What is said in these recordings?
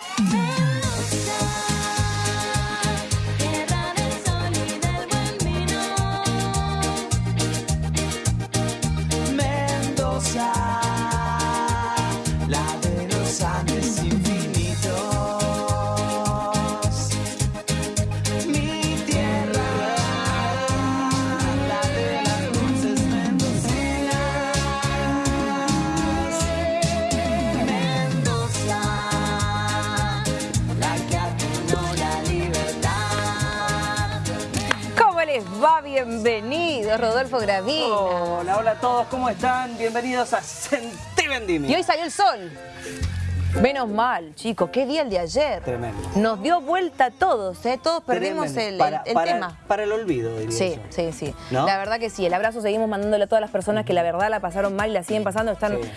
Yeah. Rodolfo Gravina. Hola, hola a todos, ¿cómo están? Bienvenidos a Sentí Vendimia. Y hoy salió el sol. Menos mal, chicos, qué día el de ayer. Tremendo. Nos dio vuelta a todos, ¿eh? Todos perdimos el, el- Para- el para- tema. Para el olvido, diría Sí, yo. sí, sí. ¿No? La verdad que sí. El abrazo seguimos mandándole a todas las personas que la verdad la pasaron mal y la siguen pasando. Están Sí.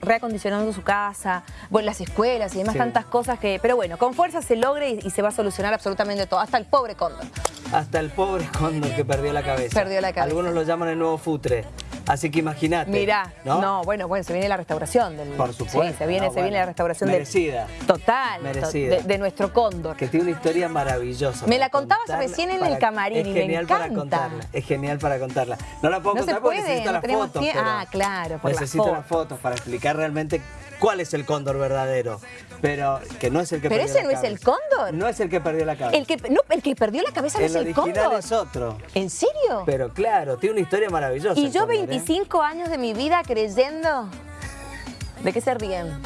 reacondicionando su casa, bueno, las escuelas y demás, Sí. tantas cosas que... Pero bueno, con fuerza se logra y, y se va a solucionar absolutamente todo. Hasta el pobre cóndor. Hasta el pobre cóndor que perdió la cabeza. Perdió la cabeza. Algunos lo llaman el nuevo futre. Así que imagínate. Mirá, ¿no? ¿no? bueno, bueno, se viene la restauración del... Por supuesto. Sí, se viene, No, se viene la restauración del... merecida. Total, Merecida. de, de nuestro cóndor. Que tiene una historia maravillosa. Me la contabas recién en para- el camarín Es y me genial para contarla. Es genial para contarla. No la puedo No se contar porque puede, necesito no las tenemos fotos. pero Ah, claro, por las Necesito las fotos. fotos para explicar realmente cuál es el cóndor verdadero. Pero que no es el que Pero perdió ese la no es el cóndor. No es el que perdió la cabeza. El que, no, el que perdió la cabeza no el es el original cóndor. es otro. ¿En serio? Pero claro, tiene una historia maravillosa. y yo cóndor, ¿eh? 25 años de mi vida creyendo... ¿De qué se ríen?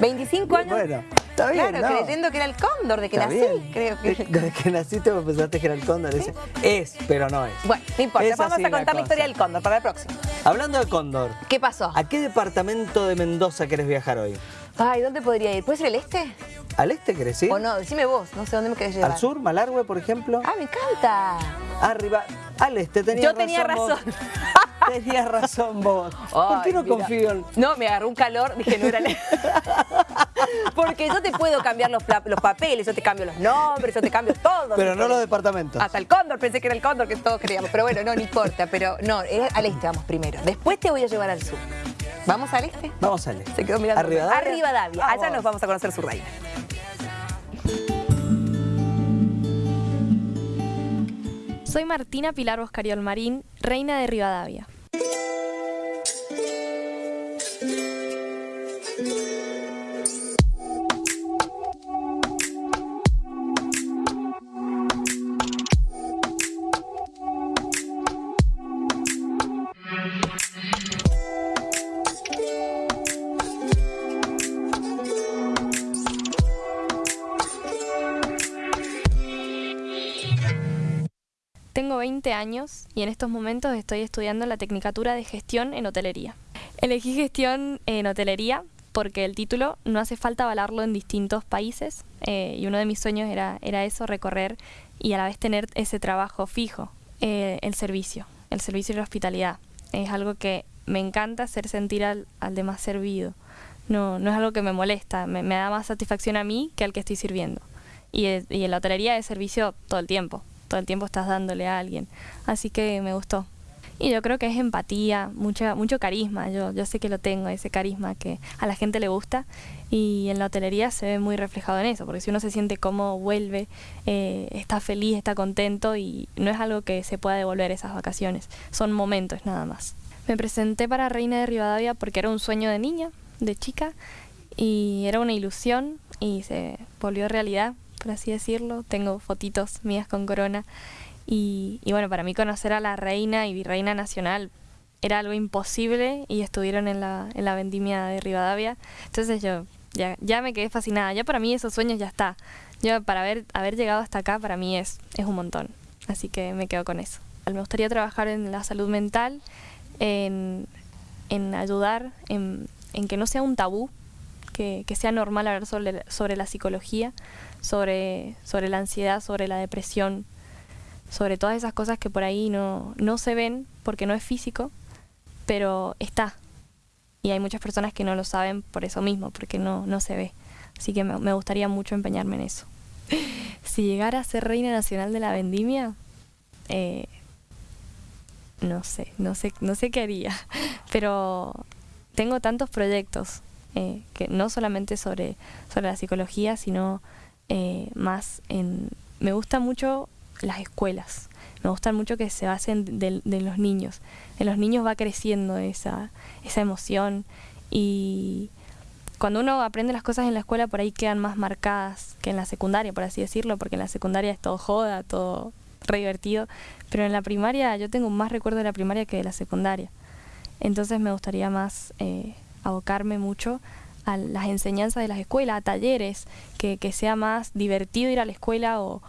25 años... Bueno, está bien, Claro, ¿no? creyendo que era el cóndor, de que Está nací, bien. creo que... Desde que naciste vos pensaste que era el cóndor. Es, pero no es. Bueno, no importa, Es vamos a contar la, historia del cóndor para el próximo. Hablando de cóndor, ¿Qué pasó? ¿a qué departamento de Mendoza querés viajar hoy? Ay, ¿dónde podría ir? ¿Puede ser el este? ¿Al este querés ir? O no, decime vos, no sé dónde me querés llevar. ¿Al sur? ¿Malargüe, por ejemplo? Ah, me encanta. Arriba. Al este, tenías Yo tenía razón. Tenías razón vos. ¿Por qué Ay, no mira. confío en...? No, me agarró un calor, dije, no era el... Porque yo te puedo cambiar los, papeles, yo te cambio los nombres, yo te cambio todo. Pero no los departamentos. Hasta el cóndor, pensé que era el cóndor que todos creíamos. Pero bueno, no, no importa. Pero no, era al este vamos primero. Después te voy a llevar al sur. ¿Vamos al este? Vamos al este. Se quedó mirando. ¿A Rivadavia? A Rivadavia. Allá nos vamos a conocer su reina. Soy Martina Pilar Boscariol Marín, reina de Rivadavia. Y en estos momentos estoy estudiando la Tecnicatura de Gestión en Hotelería. Elegí gestión en hotelería porque el título no hace falta avalarlo en distintos países eh, y uno de mis sueños era, era eso, recorrer y a la vez tener ese trabajo fijo, eh, el servicio, el servicio y la hospitalidad. Es algo que me encanta hacer sentir al, al demás servido. No, no es algo que me molesta, me, me da más satisfacción a mí que al que estoy sirviendo. Y, y en la hotelería es servicio todo el tiempo, todo el tiempo estás dándole a alguien. Así que me gustó. Y yo creo que es empatía, mucha, mucho carisma. Yo, yo sé que lo tengo, ese carisma que a la gente le gusta. Y en la hotelería se ve muy reflejado en eso, porque si uno se siente cómodo, vuelve, eh, está feliz, está contento y no es algo que se pueda devolver esas vacaciones. Son momentos nada más. Me presenté para Reina de Rivadavia porque era un sueño de niña, de chica, y era una ilusión y se volvió realidad, por así decirlo. Tengo fotitos mías con corona. Y, y bueno, para mí conocer a la reina y virreina nacional era algo imposible y estuvieron en la, en la vendimia de Rivadavia. Entonces yo ya, me quedé fascinada. Ya para mí esos sueños ya está. Yo para haber, haber llegado hasta acá para mí es, es un montón. Así que me quedo con eso. Me gustaría trabajar en la salud mental, en, en ayudar, en, en que no sea un tabú, que, sea normal hablar sobre, sobre la psicología, sobre, sobre la ansiedad, sobre la depresión, sobre todas esas cosas que por ahí no, no se ven porque no es físico, pero está. Y hay muchas personas que no lo saben por eso mismo, porque no, no se ve. Así que me, me gustaría mucho empeñarme en eso. Si llegara a ser reina nacional de la vendimia, eh, no sé, no sé, no sé qué haría. Pero tengo tantos proyectos eh, que no solamente sobre, sobre la psicología, sino eh, más en... Me gustan mucho las escuelas, me gustan mucho que se basen de, los niños. En los niños va creciendo esa, esa emoción y cuando uno aprende las cosas en la escuela por ahí quedan más marcadas que en la secundaria, por así decirlo, porque en la secundaria es todo joda, todo re divertido, pero en la primaria yo tengo más recuerdo de la primaria que de la secundaria. Entonces me gustaría más eh, abocarme mucho a las enseñanzas de las escuelas, a talleres, que, que sea más divertido ir a la escuela o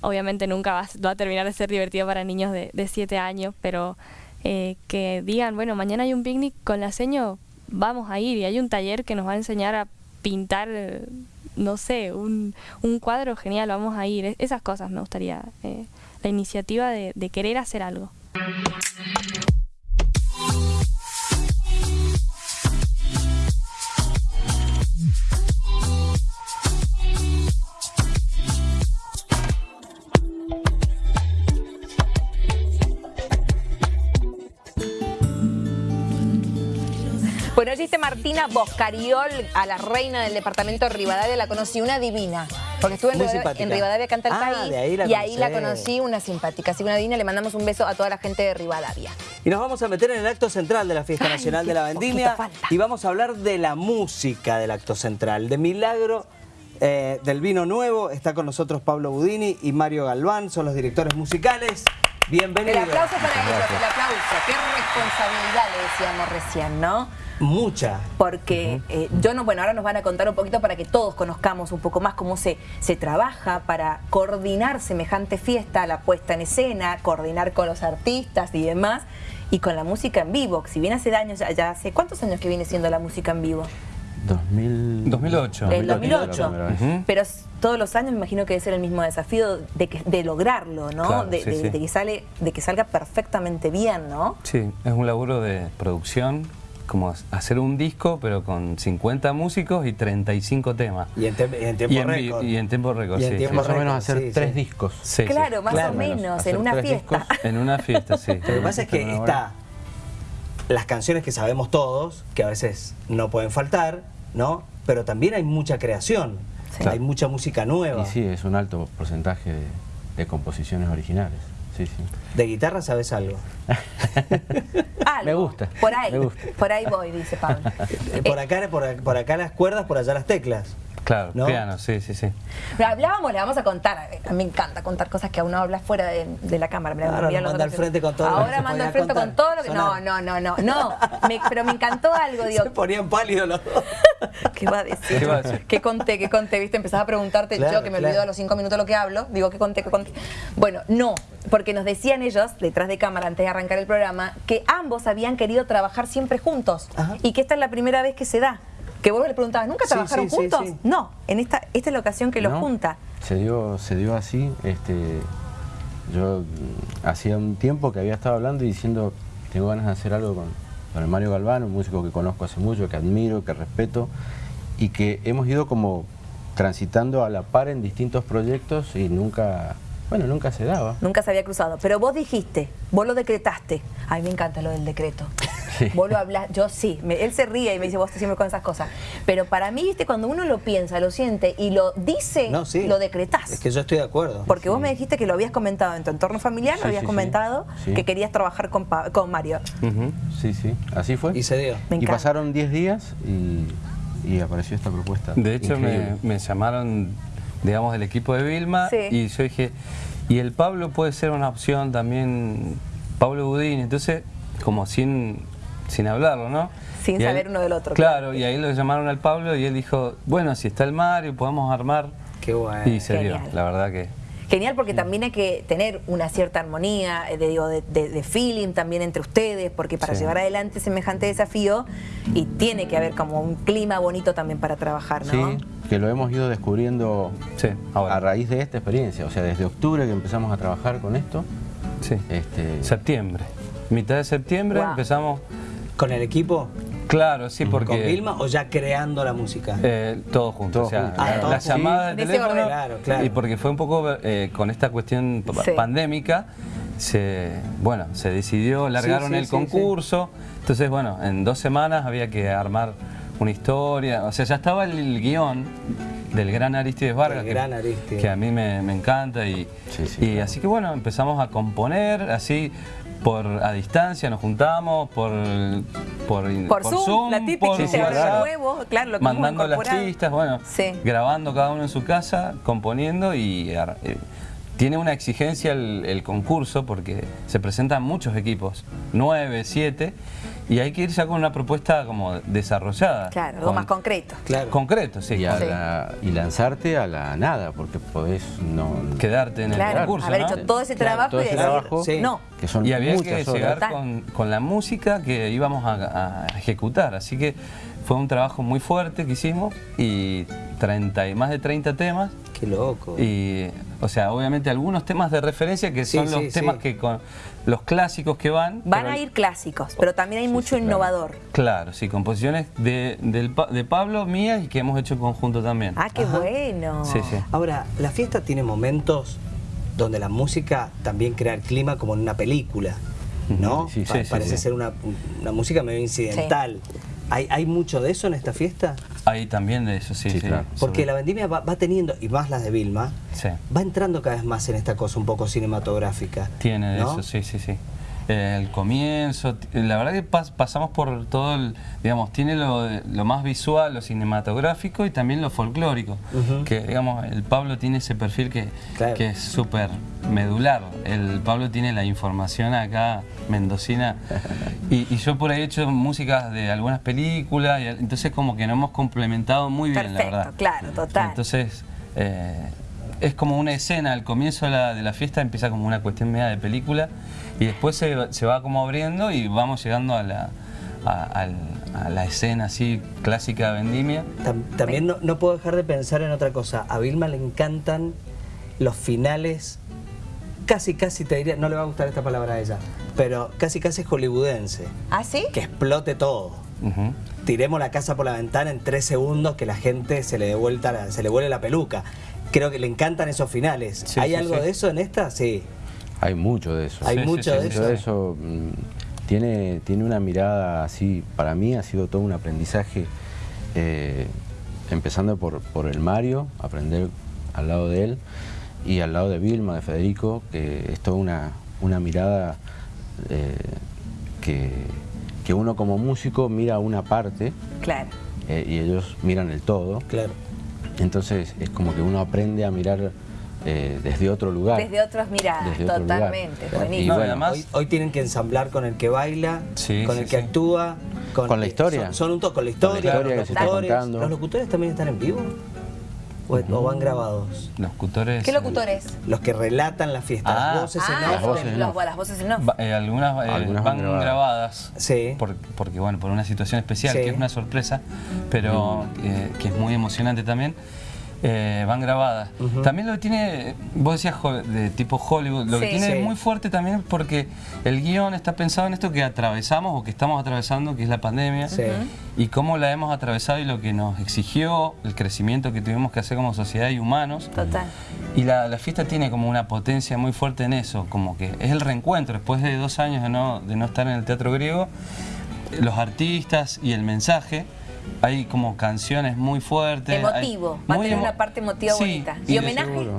obviamente nunca va, va a terminar de ser divertido para niños de 7 años, pero eh, que digan, bueno, mañana hay un picnic con la seño, vamos a ir y hay un taller que nos va a enseñar a pintar, eh, no sé, un, un cuadro genial, vamos a ir. E- Esas cosas me gustaría, eh, la iniciativa de, de querer hacer algo. Dice Martina Boscariol, a la reina del departamento de Rivadavia, la conocí una divina. Porque estuve en, Rivadavia, simpática. en Rivadavia Canta el Ah, País de ahí la y ahí la conocí, una simpática. Así que una divina, le mandamos un beso a toda la gente de Rivadavia. Y nos vamos a meter en el acto central de la Fiesta Ay, Nacional de la Vendimia y vamos a hablar de la música del acto central, de Milagro eh, del Vino Nuevo. Está con nosotros Pablo Budini y Mario Galván, son los directores musicales. El Bienvenidos. aplauso para ellos, el aplauso. Qué responsabilidad le decíamos recién, ¿no? Mucha. Porque eh, yo no, bueno, ahora nos van a contar un poquito para que todos conozcamos un poco más cómo se, se trabaja para coordinar semejante fiesta, la puesta en escena, coordinar con los artistas y demás, y con la música en vivo. Si bien hace años, ya, ya hace, ¿cuántos años que viene siendo la música en vivo? 2000... 2008. El la 2008. primera vez. Ujú. Pero todos los años me imagino que debe ser el mismo desafío de, que- de lograrlo, ¿no? Claro, de, sí, de- sí. de que sale, de que salga perfectamente bien, ¿no? Sí, es un laburo de producción, como hacer un disco, pero con 50 músicos y 35 temas. Y en, tem- y en tiempo Y en vi- récord. y en tiempo récord, Y en sí, tiempo Más o menos hacer sí, tres sí. discos. Sí, sí. claro, más claro, o menos, en una fiesta. discos. En una fiesta, sí. Lo que pasa es que está las canciones que sabemos todos, que a veces no pueden faltar, ¿no? Pero también hay mucha creación, Sí. hay mucha música nueva. Y sí, es un alto porcentaje de, de composiciones originales. Sí, sí. De guitarra sabes algo. Algo. Me gusta, Por ahí, me gusta. por ahí voy, dice Pablo. Eh, Por acá, por, por acá las cuerdas, por allá las teclas. Claro, ¿No? piano, sí, sí, sí. Pero hablábamos, le vamos a contar. A mí me encanta contar cosas que a uno habla fuera de, de la cámara. Me Ahora lo otros al frente con todo lo que Ahora se mando al frente con todo lo que. No, no, no, no. no. Me- pero me encantó algo, digo. Se ponían pálidos los dos. ¿Qué va a decir? ¿Qué va a decir? ¿Qué conté? ¿Qué conté? ¿Viste? Empezás a preguntarte Claro, yo que me claro. olvido a los cinco minutos lo que hablo. Digo, ¿qué conté? ¿Qué conté? Bueno, no. Porque nos decían ellos, detrás de cámara, antes de arrancar el programa, que ambos habían querido trabajar siempre juntos. Ajá. Y que esta es la primera vez que se da. Que vos le preguntabas, ¿nunca Sí, trabajaron sí, juntos? sí. No. En esta, esta es la ocasión que los ¿No? junta. Se dio, se dio así. Este, yo mm, hacía un tiempo que había estado hablando y diciendo, tengo ganas de hacer algo con, con el Mario Galván, un músico que conozco hace mucho, que admiro, que respeto, y que hemos ido como transitando a la par en distintos proyectos y nunca, bueno, nunca se daba. Nunca se había cruzado. Pero vos dijiste, vos lo decretaste. A mí me encanta lo del decreto. Sí. Vos lo hablas, yo sí. Me- él se ríe y me dice, vos siempre con esas cosas. Pero para mí, viste, cuando uno lo piensa, lo siente y lo dice, No, sí. lo decretás. Es que yo estoy de acuerdo. Porque vos me dijiste que lo habías comentado en tu entorno familiar, Sí, lo habías comentado Sí. que querías trabajar con, Pa- con Mario. Sí, sí, así fue. Y se dio. Me y pasaron 10 días y, y apareció esta propuesta. De hecho, me, me llamaron, digamos, del equipo de Vilma Sí. y yo dije, y el Pablo puede ser una opción también, Pablo Budín, entonces, como sin, sin hablarlo, ¿no? Sin Y saber uno del otro, Claro, claro. y ahí lo llamaron al Pablo y él dijo, bueno, si está el Mario, podemos armar. Qué bueno. Y se dio, la verdad que... Genial porque también hay que tener una cierta armonía, eh, de, digo, de, de- de feeling también entre ustedes, porque para Sí. llevar adelante semejante desafío y tiene que haber como un clima bonito también para trabajar, ¿no? Sí, que lo hemos ido descubriendo Sí, ahora. a raíz de esta experiencia. O sea, desde octubre que empezamos a trabajar con esto. Sí. Este, Septiembre. Mitad de septiembre Wow. empezamos... ¿Con el equipo? Claro, sí, porque... ¿Con Vilma o ya creando la música? Eh, todo junto, Todo o sea, junto. la, Ah, todo la junto. llamada de teléfono. Claro, claro. y porque fue un poco eh, con esta cuestión Sí. pandémica, se, bueno, se decidió, largaron sí, el sí, concurso, entonces bueno, en dos semanas había que armar una historia, o sea, ya estaba el, el guion del gran Aristides Vargas, gran Aristides. que a mí me, me encanta y, Sí, sí, y así que bueno, empezamos a componer así por a distancia, nos juntamos por por, Por Zoom, la típica, por Sí, WhatsApp, nuevo, claro, lo que mandando las pistas, bueno, Sí. grabando cada uno en su casa, componiendo y eh, tiene una exigencia el, el concurso porque se presentan muchos equipos, nueve, siete, y hay que ir ya con una propuesta como desarrollada. Claro, algo con- más concreto. Claro. Concreto, sí. Y, a Sí. la- y lanzarte a la nada, porque podés no... Quedarte en el Claro, concurso, haber ¿no? hecho todo ese Claro, trabajo todo y ese decir, trabajo, Sí. no. que son Y había que horas. llegar con, con la música que íbamos a, a ejecutar. Así que fue un trabajo muy fuerte que hicimos y 30, y más de 30 temas. Qué loco. Y, o sea, obviamente algunos temas de referencia que Sí, son los sí, temas sí. que con los clásicos que van. Van pero- a ir clásicos, pero también hay mucho claro. innovador. Claro, sí, composiciones de, del Pa- de Pablo, mías y que hemos hecho en conjunto también. Ah, qué Ajá. bueno. Sí, sí. Ahora, la fiesta tiene momentos donde la música también crea el clima como en una película, ¿no? Sí, Pa- sí, sí, parece sí. ser una, una música medio incidental. ¿Hay, ¿Hay mucho de eso en esta fiesta? Hay también de eso, sí, Sí, sí. claro. Porque la vendimia va, va teniendo, y más las de Vilma, Sí. va entrando cada vez más en esta cosa un poco cinematográfica. Tiene ¿no? eso, sí, sí, sí. Eh, el comienzo, t- la verdad que pas- pasamos por todo el, digamos, tiene lo, de- lo más visual, lo cinematográfico y también lo folclórico. Que, digamos, el Pablo tiene ese perfil que, Claro. que es súper medular. El Pablo tiene la información acá, mendocina, y, y yo por ahí he hecho músicas de algunas películas, y, entonces como que nos hemos complementado muy bien, la verdad. claro, total. Entonces, eh, es como una escena, al comienzo de la, de la fiesta empieza como una cuestión media de película y después se, va- se va como abriendo y vamos llegando a la, a, la escena así clásica de Vendimia. Tam- También no, no puedo dejar de pensar en otra cosa. A Vilma le encantan los finales, casi, casi te diría, no le va a gustar esta palabra a ella, pero casi, casi hollywoodense. ¿Ah, sí? Que explote todo. Tiremos la casa por la ventana en tres segundos que la gente se le dé vuelta, la- se le vuele la peluca. Creo que le encantan esos finales. Sí, ¿Hay sí, algo sí. de eso en esta? Sí. Hay mucho de eso. Hay Sí, mucho sí, de eso. De eso mm, tiene, tiene una mirada así, para mí ha sido todo un aprendizaje, eh, empezando por, por el Mario, aprender al lado de él, y al lado de Vilma, de Federico, que es toda una, una mirada eh, que, que uno como músico mira una parte Claro. eh, y ellos miran el todo. Claro. Entonces es como que uno aprende a mirar eh, desde otro lugar. Desde otras miradas, Desde otro lugar. totalmente. Y Buenísimo. No, bueno, además- Hoy, hoy tienen que ensamblar con el que baila, Sí, con sí, el que sí. actúa, Con la historia. Son, son un toque con la Con la historia, historia los que se está locutores. ¿Los locutores también están en vivo? ¿O, o van grabados? Locutores. ¿Qué locutores? Los que relatan la fiesta, Ah. las voces en Ah, off. Las voces en los- off. las voces en off. va- eh, algunas, eh, Algunas van van grabadas. grabadas. Sí. por- porque, bueno, por una situación especial, Sí. que es una sorpresa, pero eh, que es muy emocionante también. Eh, van grabadas. También lo que tiene, vos decías de tipo Hollywood, lo que tiene Sí. muy fuerte también porque el guion está pensado en esto que atravesamos o que estamos atravesando, que es la pandemia, Sí. y cómo la hemos atravesado y lo que nos exigió, el crecimiento que tuvimos que hacer como sociedad y humanos. Total. Y la, la fiesta tiene como una potencia muy fuerte en eso, como que es el reencuentro, después de dos años de no, de no estar en el teatro griego, los artistas y el mensaje, hay como canciones muy fuertes. Emotivo, hay- va a muy tener emo- una parte emotiva Sí, bonita. y ¿Y de- homenaje? Seguro.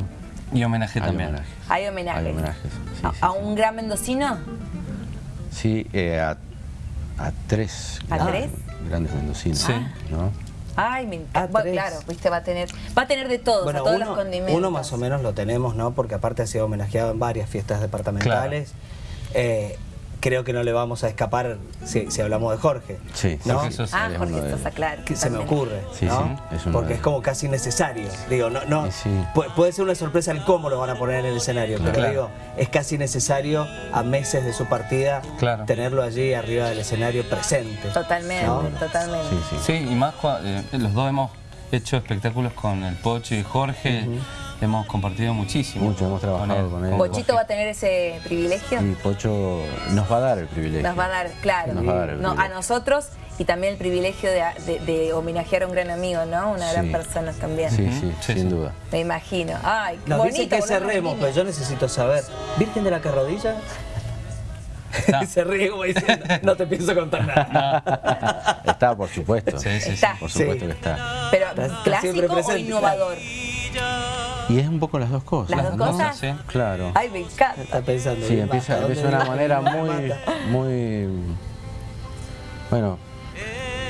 Y homenaje Hay también. homenajes. Hay homenajes. Hay homenajes, sí, ¿A, sí, a sí. un gran mendocino? Sí, eh, a, a tres, ¿A grandes- tres? grandes mendocinos. Sí. ¿no? Ay, me encanta. Bueno, claro, viste, va a tener, va a tener de todos, a todos los condimentos. uno más o menos lo tenemos, ¿no? Porque aparte ha sido homenajeado en varias fiestas departamentales. Eh, creo que no le vamos a escapar si, si hablamos de Jorge. Sí, ¿no? Jorge Sosa. Ah, Jorge Sosa, claro. que se me ocurre, Sí, ¿no? sí, es Porque de- es como casi necesario. Digo, no, no, pu- puede ser una sorpresa el cómo lo van a poner en el escenario, pero Claro. digo, es casi necesario a meses de su partida Claro. tenerlo allí arriba del escenario presente. Totalmente, ¿no? totalmente. Sí, sí. Sí, y más eh, los dos hemos hecho espectáculos con el Pocho y Jorge, hemos compartido muchísimo. Mucho, hemos trabajado con él. ¿Bochito Jorge. va a tener ese privilegio? Y Pocho nos va a dar el privilegio. Nos va a dar, claro, Nos va a dar el no, a nosotros y también el privilegio de, de- de homenajear a un gran amigo, ¿no? Una gran Sí. persona también. Sí, sí, Sí, sin sí. duda. Me imagino. Ay, qué Nos bonito. dicen que cerremos, pero yo necesito saber. ¿Virgen de la Carrodilla? Está. Se ríe como diciendo, no te pienso contar nada. Está, por supuesto. Sí, sí, sí. Está. Por supuesto Sí. que está. Pero, ¿clásico o innovador? Y es un poco las dos cosas. ¿Las dos ¿no? cosas? Sí. Claro. Ay, me encanta. Está pensando. Sí, empieza, empieza de ¿dónde una manera muy, mata. muy, bueno,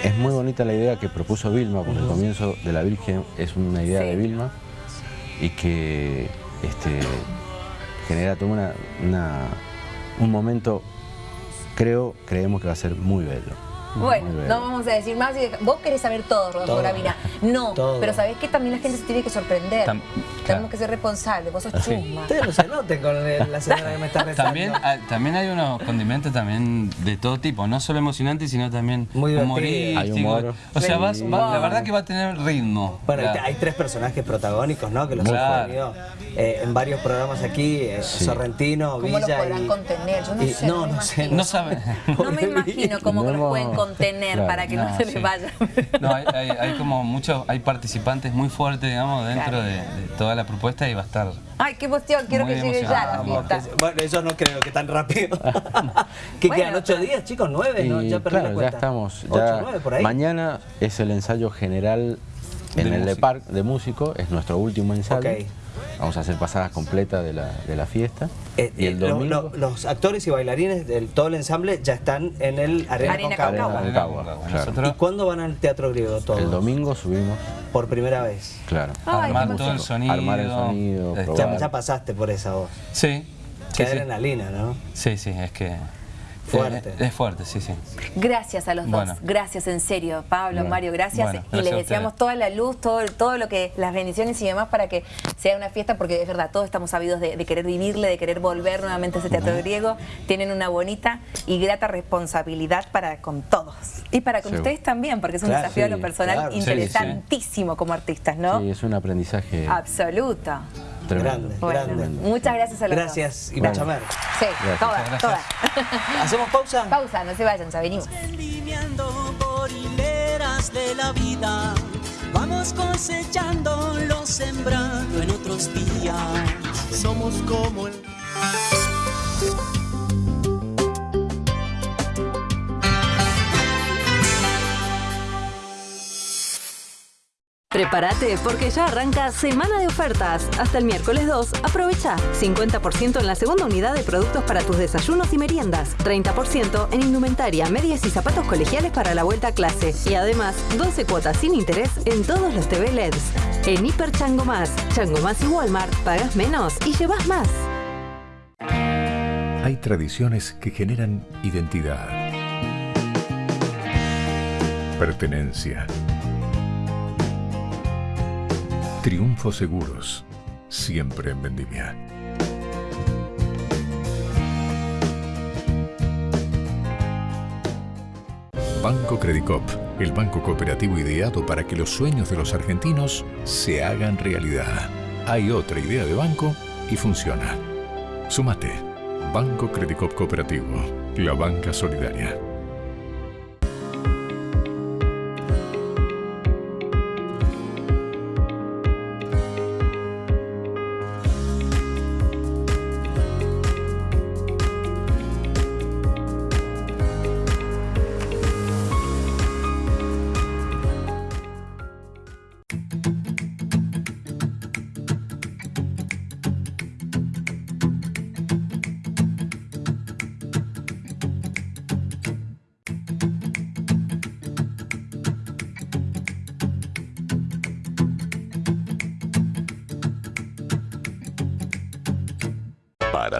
es muy bonita la idea que propuso Vilma, porque el comienzo de la Virgen es una idea Sí. de Vilma y que este, genera todo una, una- un momento, creo, creemos que va a ser muy bello. Bueno, Muy bello. no vamos a decir más. Vos querés saber todo, Rodolfo. Gravina. No, Todo. pero ¿sabés que También la gente se tiene que sorprender. Tam- Tenemos que ser responsables. Vos sos Así. chusma. Ustedes no se noten con la señora que me está rezando. También, hay- también hay unos condimentos también de todo tipo, no solo emocionantes, sino también Muy divertido. humorísticos. Hay humor. O sea, Sí. vas- va- la verdad que va a tener ritmo. Bueno, hay, tres personajes protagónicos, ¿no? Que los hemos claro. tenido eh, en varios programas aquí, eh, Sí. Sorrentino, ¿Cómo los Villa podrán y- contener? Yo no y- sé, No, no me no sé. imagino. no sabe. No me imagino cómo No los hemos- pueden contener Claro. para que no, No, se les sí. vaya. No, hay, hay- hay como muchos, hay participantes muy fuertes, digamos, dentro Claro. de, de toda la propuesta y va a estar. Ay, qué emoción. Quiero que llegue ya la fiesta. Bueno, eso no creo que tan rápido. ¿Qué Bueno, quedan? ¿Ocho pero- días, chicos? ¿Nueve? Y ¿No? Ya perdí la ya cuenta. estamos. ¿Ocho, ya- nueve por ahí? Mañana es el ensayo general en De el música. Park de músico, es nuestro último ensayo. Vamos a hacer pasadas completas de la, de la fiesta. Eh, y el eh, lo- domingo. lo- los actores y bailarines del todo el ensamble ya están en el Arena, Arena Concagua. Concagua. Concagua, claro. ¿Y cuándo van al Teatro Griego todos? el domingo subimos, Por primera vez. claro. Ay, armar todo el sonido. Armar el sonido, este. Ya, ya pasaste por esa voz. Sí. Qué Sí, sí. adrenalina, ¿no? Sí, sí, es que. Fuerte. Es, es fuerte, sí, sí. Gracias a los Bueno. dos, gracias en serio, Pablo, Bueno. Mario, gracias. Bueno, y gracias les deseamos toda la luz, todo, todo lo que, las bendiciones y demás para que sea una fiesta, porque es verdad, todos estamos sabidos de, de querer vivirle, de querer volver nuevamente a ese teatro griego. Tienen una bonita y grata responsabilidad para con todos. Y para con Sí. ustedes también, porque es un Claro, desafío a lo personal claro. Sí, sí. interesantísimo como artistas, ¿no? Sí, es un aprendizaje Absoluto. Tremendo. Grande, Bueno, grande. muchas gracias a los Gracias y Bueno. mucha mer. dos. Sí, Gracias. todas, Gracias. todas. ¿Hacemos pausa? Pausa, no se vayan, ya venimos. por hileras de la vida. Vamos cosechando lo sembrado en otros días. Somos como el Prepárate porque ya arranca semana de ofertas. Hasta el miércoles 2, aprovecha 50% en la segunda unidad de productos para tus desayunos y meriendas, 30% en indumentaria, medias y zapatos colegiales para la vuelta a clase y además 12 cuotas sin interés en todos los TV LEDs. En Hiper Chango Más, Chango Más y Walmart, pagas menos y llevas más. Hay tradiciones que generan identidad, pertenencia, triunfo seguros, siempre en vendimia. Banco Credicop, el banco cooperativo ideado para que los sueños de los argentinos se hagan realidad. Hay otra idea de banco y funciona. Sumate. Banco Credicop Cooperativo. La banca solidaria.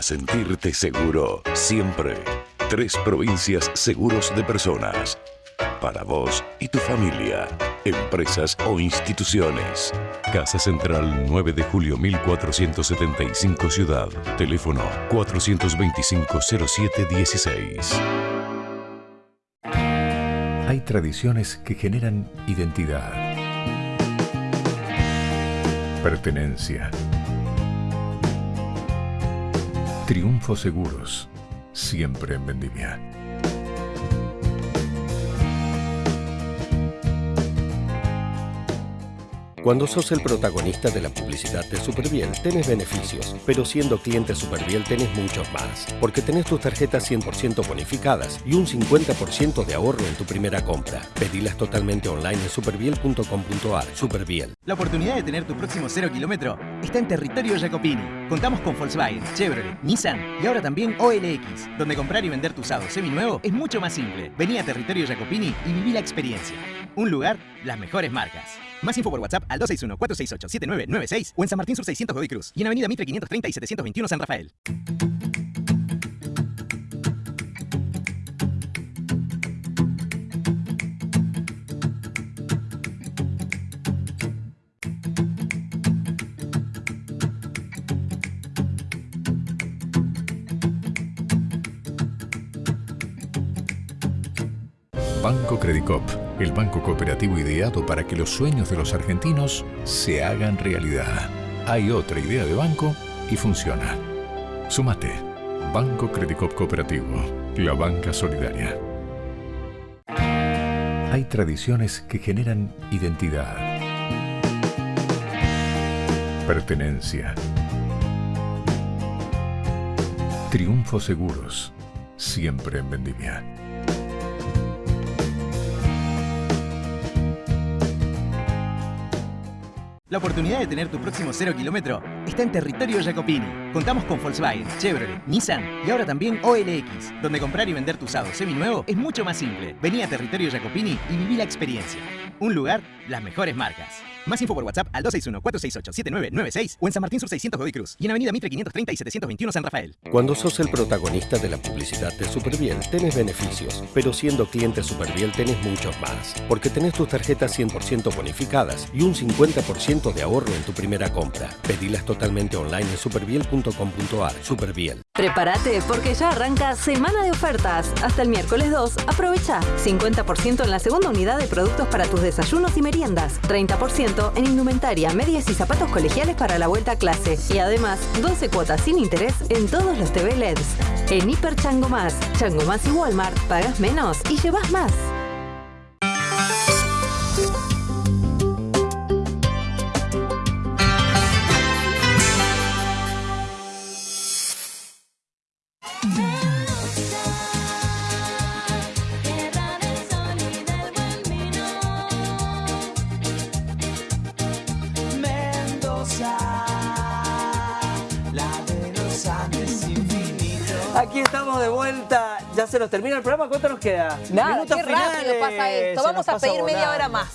Sentirte seguro, siempre. Tres provincias seguros de personas. Para vos y tu familia, empresas o instituciones. Casa Central 9 de julio 1475 Ciudad. Teléfono 425-0716. Hay tradiciones que generan identidad, pertenencia, triunfo seguros, siempre en vendimia. Cuando sos el protagonista de la publicidad de Superbiel, tenés beneficios, pero siendo cliente Superbiel tenés muchos más, porque tenés tus tarjetas 100% bonificadas y un 50% de ahorro en tu primera compra. Pedilas totalmente online en superbiel.com.ar. Superbiel. La oportunidad de tener tu próximo cero kilómetro está en territorio Jacopini. Contamos con Volkswagen, Chevrolet, Nissan y ahora también OLX, donde comprar y vender tu usado seminuevo es mucho más simple. Vení a territorio Jacopini y viví la experiencia. Un lugar, las mejores marcas. Más info por WhatsApp al 261-468-7996 o en San Martín Sur 600 Godoy Cruz y en Avenida Mitre 530 y 721 San Rafael. Banco Credicop, el banco cooperativo ideado para que los sueños de los argentinos se hagan realidad. Hay otra idea de banco y funciona. Sumate. Banco Credicop Cooperativo, la banca solidaria. Hay tradiciones que generan identidad, pertenencia, triunfos seguros, siempre en vendimia. La oportunidad de tener tu próximo cero kilómetro está en territorio Jacopini. Contamos con Volkswagen, Chevrolet, Nissan y ahora también OLX, donde comprar y vender tu usado seminuevo es mucho más simple. Vení a territorio Jacopini y viví la experiencia. Un lugar, las mejores marcas. Más info por WhatsApp al 261-468-7996 o en San Martín Sur 600 Godoy Cruz y en Avenida Mitre 530 y 721 San Rafael. Cuando sos el protagonista de la publicidad de Superbiel, tenés beneficios, pero siendo cliente Superbiel tenés muchos más, porque tenés tus tarjetas 100% bonificadas y un 50% de ahorro en tu primera compra. Pedilas totalmente online en superbiel.com.ar. Superbiel. Prepárate porque ya arranca semana de ofertas. Hasta el miércoles 2, aprovecha 50% en la segunda unidad de productos para tus desayunos y meriendas, 30% en indumentaria, medias y zapatos colegiales para la vuelta a clase y además 12 cuotas sin interés en todos los TV LEDs. En Hiper Chango Más, Chango Más y Walmart pagas menos y llevas más. Aquí estamos de vuelta. Ya se nos termina el programa. ¿Cuánto nos queda? Nada, Minutos qué rápido finales. pasa esto. Se Vamos a pedir media hora más.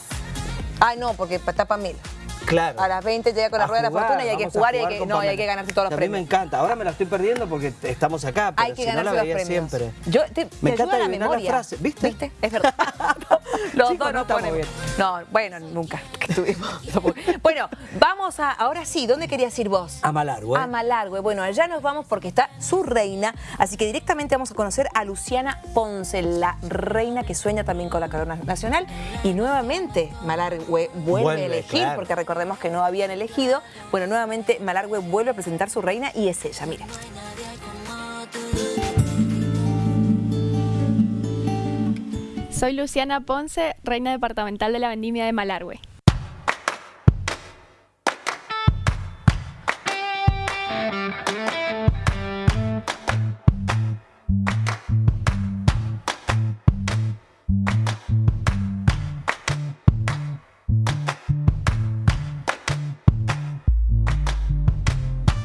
Ah, no, porque está Pamela. Claro. A las 20 llega con la A rueda de la fortuna y hay que jugar y hay que, no, y hay que ganarse todos los A mí me premios. encanta. Ahora me la estoy perdiendo porque estamos acá, pero Hay que si no la veía premios. siempre. Yo, te, te Me encanta adivinar la frase, ¿viste? Es verdad. Los Chicos, dos no ponemos. bien. No, bueno, nunca estuvimos. bueno, vamos a, ahora sí, ¿dónde querías ir vos? A Malargüe. A Malargüe. Bueno, allá nos vamos porque está su reina, así que directamente vamos a conocer a Luciana Ponce, la reina que sueña también con la corona nacional. Y nuevamente Malargüe vuelve, Vuelve, a elegir, claro. porque recordemos que no habían elegido. Bueno, nuevamente Malargüe vuelve a presentar su reina y es ella, miren. Soy Luciana Ponce, reina departamental de la vendimia de Malargüe.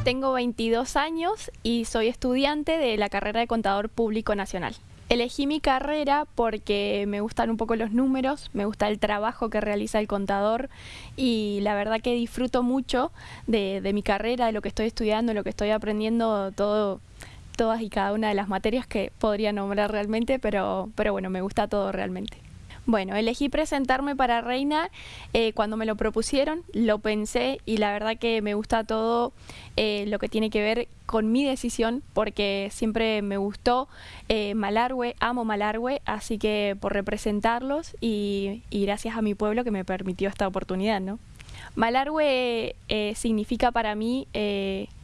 Tengo 22 años y soy estudiante de la carrera de Contador Público Nacional. Elegí mi carrera porque me gustan un poco los números, me gusta el trabajo que realiza el contador y la verdad que disfruto mucho de, mi carrera, de lo que estoy estudiando, de lo que estoy aprendiendo, todo, todas y cada una de las materias que podría nombrar realmente, pero, pero bueno, me gusta todo realmente. Bueno, elegí presentarme para Reina eh, cuando me lo propusieron, lo pensé y la verdad que me gusta todo eh, lo que tiene que ver con mi decisión porque siempre me gustó eh, Malargüe, amo Malargüe, así que por representarlos y, y gracias a mi pueblo que me permitió esta oportunidad, ¿no? Malargüe eh, significa para mí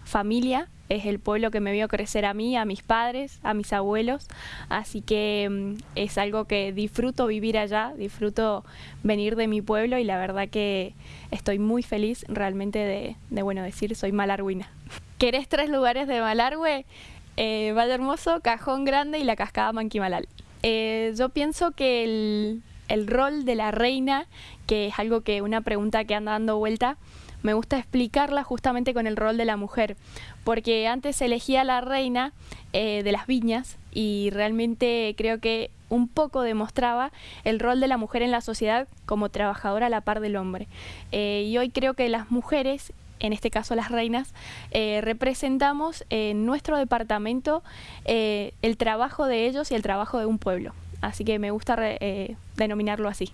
familia, es el pueblo que me vio crecer a mí, a mis padres, a mis abuelos, así que mm, es algo que disfruto vivir allá, disfruto venir de mi pueblo y la verdad que estoy muy feliz realmente de, bueno, decir soy malarguina. ¿Querés tres lugares de Malargüe? Eh, Valle Hermoso, Cajón Grande y la Cascada Manquimalal. Eh, yo pienso que el, el rol de la reina, que es algo que una pregunta que anda dando vuelta, me gusta explicarla justamente con el rol de la mujer, porque antes se elegía la reina eh, de las viñas y realmente creo que un poco demostraba el rol de la mujer en la sociedad como trabajadora a la par del hombre. Eh, y hoy creo que las mujeres en este caso las reinas, eh, representamos en nuestro departamento el trabajo de ellos y el trabajo de un pueblo. Así que me gusta re- denominarlo así.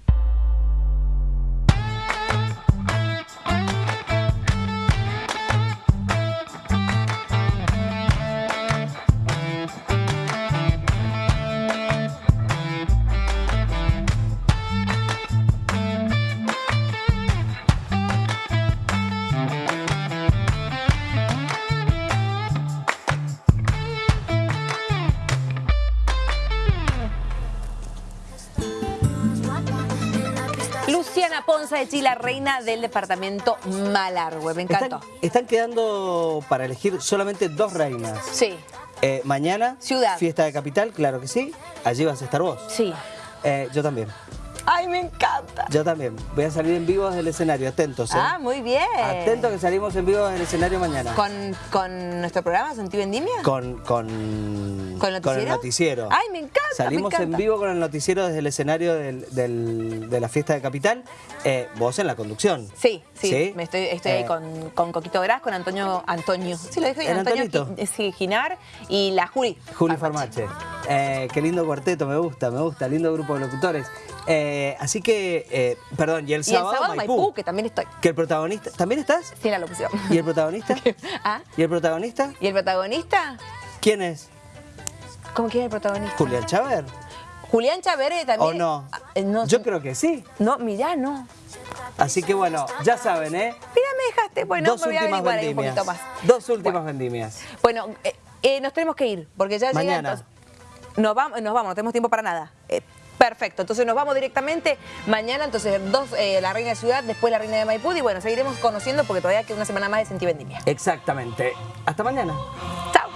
Ponza de Chile, reina del departamento Malargüe. Me encantó. Están, están quedando para elegir solamente dos reinas. Sí. Eh, mañana, Ciudad. fiesta de capital, claro que sí. Allí vas a estar vos. Sí. Eh, yo también. ¡Ay, me encanta! Yo también. Voy a salir en vivo desde el escenario. Atentos, ¿eh? Ah, muy bien. Atentos que salimos en vivo desde el escenario mañana. ¿Con, con nuestro programa Sentí Vendimia? Con, con, ¿Con el noticiero? el noticiero. Ay, me encanta, Salimos me encanta. en vivo con el noticiero desde el escenario del- del- de la fiesta de Capital. Eh, vos en la conducción. Sí, sí, ¿Sí? Me estoy, estoy ahí Eh, con, con Coquito Gras, con Antonio, Antonio, sí lo dije bien, ¿El Antonio Antonito? Ginar y la Juli. Juli Farmache. Eh, qué lindo cuarteto, me gusta, me gusta. Lindo grupo de locutores. Eh, así que, eh, perdón, y el Y el sábado, sábado Maipú. Maipú, que también estoy. Que el protagonista... ¿También estás? Sí, la locución. ¿Y el protagonista? ¿Ah? ¿Y el protagonista? ¿Y el protagonista? ¿Quién es? ¿Cómo quién es el protagonista? ¿Julián Chaver? Julián Chavere también. ¿O no? Ah, eh, no Yo creo que sí. No, mirá, no. Así que bueno, ya saben, ¿eh? Mira, me dejaste. Bueno, Dos me voy a últimas averiguar ahí un vendimias. poquito más. Dos últimas vendimias. Bueno, eh, eh, nos tenemos que ir, porque ya llega Mañana. entonces- Nos vamos, nos vamos, no tenemos tiempo para nada. Perfecto, entonces nos vamos directamente mañana, entonces dos, eh, la reina de ciudad, después la reina de Maipú, y bueno, seguiremos conociendo porque todavía queda una semana más de Sentí Vendimia. Exactamente. Hasta mañana. Chao.